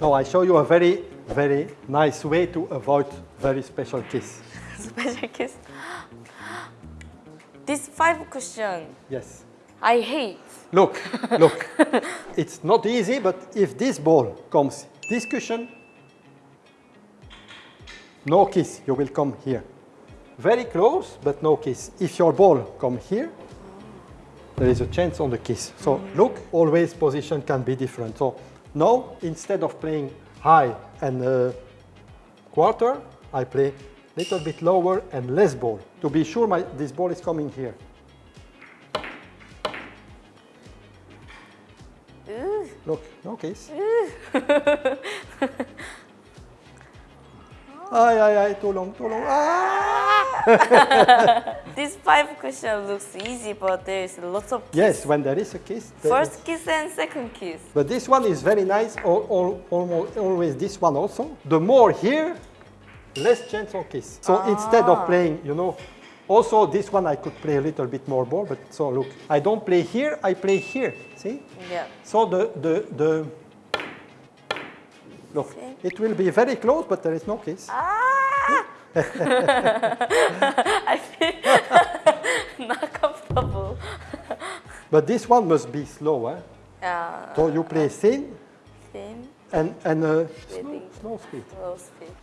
Now I show you a very, very nice way to avoid very special kiss. Special kiss. This five cushion, Yes. I hate. Look, look. it's not easy, but if this ball comes this cushion, no kiss, you will come here. Very close, but no kiss. If your ball come here, there is a chance on the kiss. So mm. look, always position can be different. So now, instead of playing high and uh, quarter, I play a little bit lower and less ball to be sure my, this ball is coming here. Ooh. Look, no kiss. ay, ay, ay, too long, too long. Ah! This five cushion looks easy, but there's lots of kiss. Yes, when there is a kiss. there is- First kiss and second kiss. But this one is very nice, all, all, almost always this one also. The more here, less chance of kiss. So instead of playing, you know, also this one I could play a little bit more ball, but so look, I don't play here, I play here, see? Yeah. So the, the, the, look, See? it will be very close, but there is no kiss. Ah! I feel not comfortable. But this one must be slow, eh? Yeah. So you play thin Thin, and, and uh, slow, slow speed. low speed.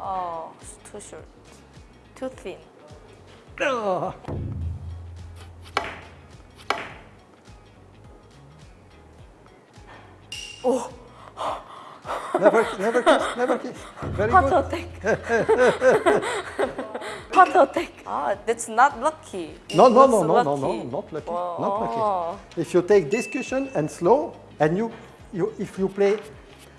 Oh, it's too short. Too thin. Ah. Oh, Never, never kiss, never kiss. Very heart good. attack. heart attack. Ah, that's not lucky. It No, no, no, no, no, no, not lucky, Oh. not lucky. If you take this cushion and slow, and you, you, if you play,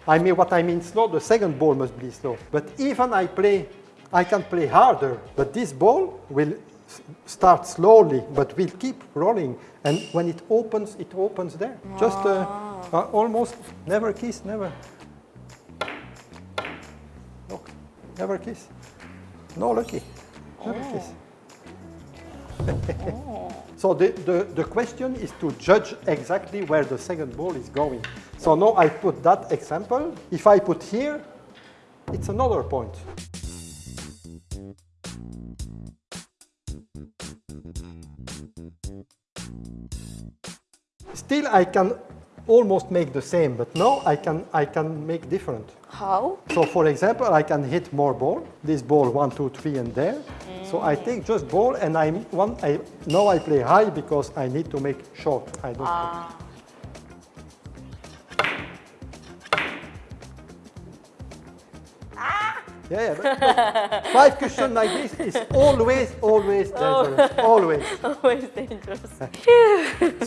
I mean what I mean slow, the second ball must be slow. But even I play, I can play harder, but this ball will start slowly, but will keep rolling. And when it opens, it opens there. Just uh, uh, almost never kiss, never. Never kiss. No lucky, never kiss. Oh. So the, the, the question is to judge exactly where the second ball is going. So now I put that example. If I put here, it's another point. Still, I can almost make the same, but now I can, I can make different. How? So for example, I can hit more ball. This ball, one, two, three, and there. So I take just ball, and I one. I now I play high because I need to make short. I don't. Ah. Yeah, yeah. Five cushions like this is always, always oh. dangerous. Oh. Always. always dangerous.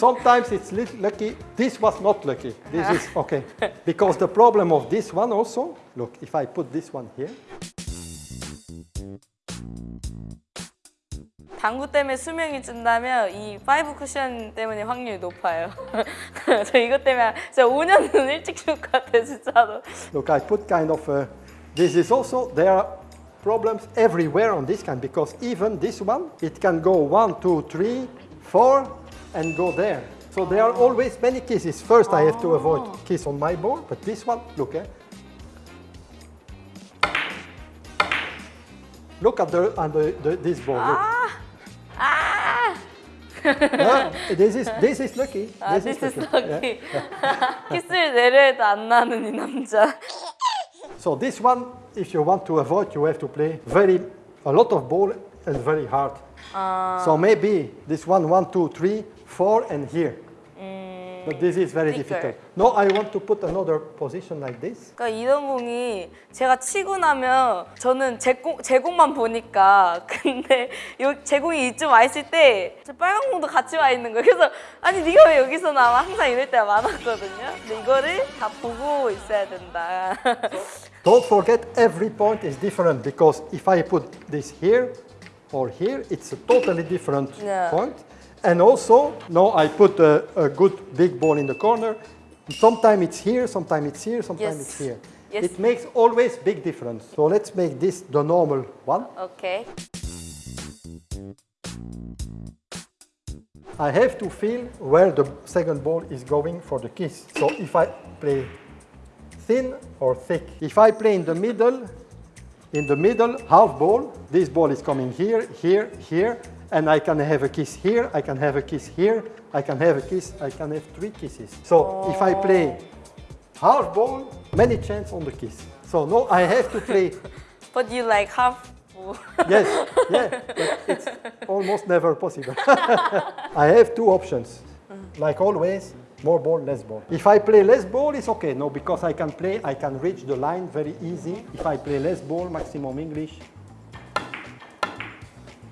Sometimes it's lucky. This was not lucky. This is ah. okay. Because the problem of this one also, look, if I put this one here. 당구 때문에 수명이 준다면 이 five 쿠션 때문에 확률이 높아요. 저 이것 때문에 진짜 5년은 일찍 죽을 것 같아요, 진짜로. Look, I put kind of a this is also, there are problems everywhere on this kind because even this one, it can go one, two, three, four, and go there. So there are always many kisses. First I have to avoid kiss on my board, but this one, look, eh? Look at the, at the, the this ball, look. 아! Ah, this is, this is lucky. 아, this is Yeah. lucky. 키스를 내려해도 안 나는 이 남자. So this one, if you want to avoid, you have to play very a lot of ball and very hard. So maybe this one, one, two, three, four, and here. But this is very difficult. No, I want to put another position like this. 그러니까 이런 공이 제가 치고 나면 저는 제, 공, 제 공만 보니까 근데 요, 제 공이 이쯤 와 있을 때 저 빨간 공도 같이 와 있는 거예요. 그래서 아니 네가 왜 여기서 나와? 항상 이럴 때가 많았거든요. 근데 이거를 다 보고 있어야 된다. Don't forget every point is different because if I put this here or here, it's a totally different yeah. point. And also, now I put a, a, good big ball in the corner. Sometimes it's here, sometimes it's here, sometimes yes. it's here. Yes. It makes always big difference. So let's make this the normal one. Okay. I have to feel where the second ball is going for the kiss. So if I play thin or thick, if I play in the middle, in the middle half ball, this ball is coming here, here, here, and I can have a kiss here, I can have a kiss here, I can have a kiss, I can have three kisses. So if I play half ball, many chance on the kiss. So no, I have to play But you like half. Yes, yeah, but it's almost never possible. I have two options. Mm-hmm. Like always, more ball, less ball. If I play less ball, it's okay. No, because I can play, I can reach the line very easy. If I play less ball, maximum English,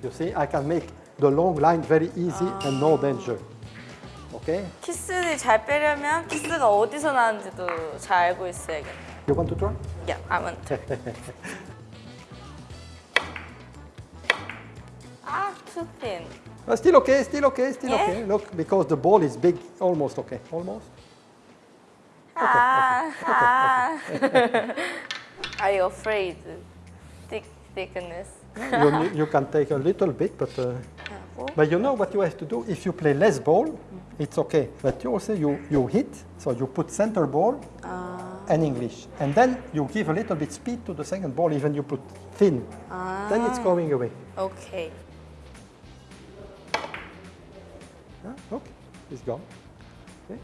you see, I can make the long line very easy and no danger. Okay? 키스를 잘 빼려면 키스가 어디서 나는지도 잘 알고 있어야겠네. You want to try? Yeah, I want to. 아, too thin. Uh, still okay, still okay, still yeah. okay. Eh? Look, because the ball is big, almost okay, almost. Okay, ah, okay, ah. Okay, Are you afraid? Thick, thickness. you, you, can take a little bit, but uh, ah, oh. but you know what you have to do. If you play less ball, it's okay. But you also you you hit, so you put center ball ah. and English, and then you give a little bit speed to the second ball. Even you put thin, then it's ah. going away. Okay. Huh? Look, it's gone. Okay.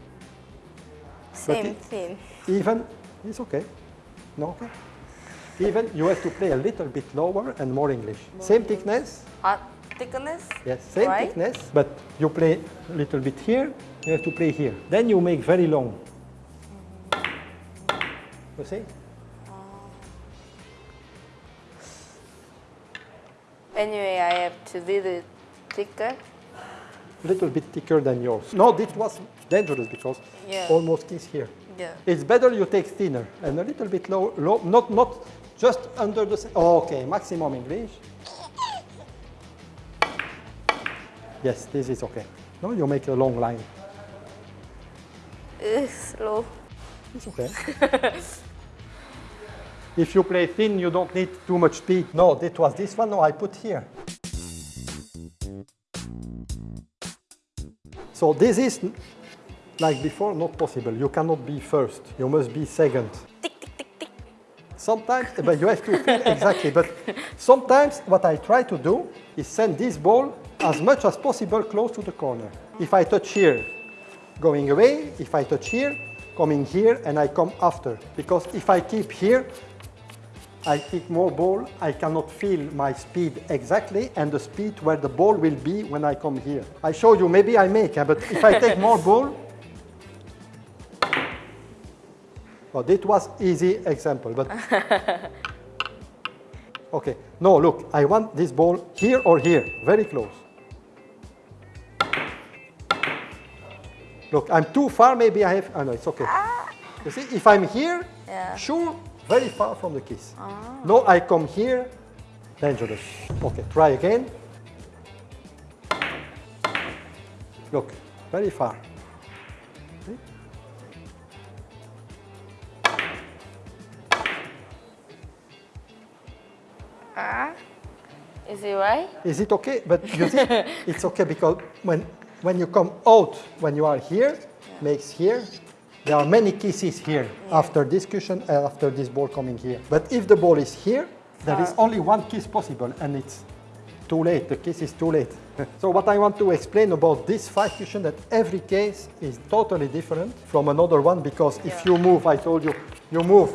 Same it- thin. Even it's okay. No okay. Even you have to play a little bit lower and more English. Same thickness, 아, thickness? Yes, same Right? thickness, but you play a little bit here, you have to play here. Then you make very long. You see? Anyway, I have to do little thicker. Little bit thicker than yours. No, this was dangerous because Yeah. almost kiss here. Yeah. It's better you take thinner and a little bit low, low not, not just under the, oh, okay, maximum English. Yes, this is okay. No, you make a long line. Ugh, slow. It's okay. if you play thin, you don't need too much speed. No, it was this one. No, I put here. So this is, like before, not possible. You cannot be first. You must be second. Tick, tick, tick, tick. Sometimes, but you have to feel exactly. But sometimes what I try to do is send this ball as much as possible close to the corner. If I touch here, going away. If I touch here, coming here, and I come after. Because if I keep here, I kick more ball, I cannot feel my speed exactly and the speed where the ball will be when I come here. I show you, maybe I make, eh, but if I take more ball, well, that was easy example, but okay. No, look, I want this ball here or here, very close. Look, I'm too far, maybe I have, oh no, it's okay. You see, if I'm here, Yeah. sure, very far from the kiss. No, I come here, dangerous. Okay, try again. Look, very far. See? Ah, is it right? Is it okay? But you see, it's okay because when, when you come out, when you are here, makes here, there are many kisses here after this cushion and after this ball coming here. But if the ball is here, there is only one kiss possible and it's too late, the kiss is too late. so what I want to explain about this five cushion that every case is totally different from another one because if you move, I told you, you move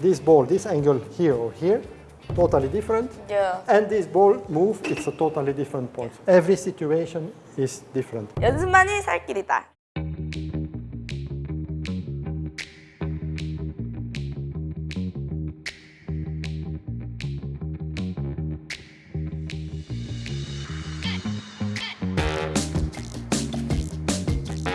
this ball, this angle here or here, totally different. Yeah. And this ball move, it's a totally different point. Every situation is different. 연습만이 살 길이다.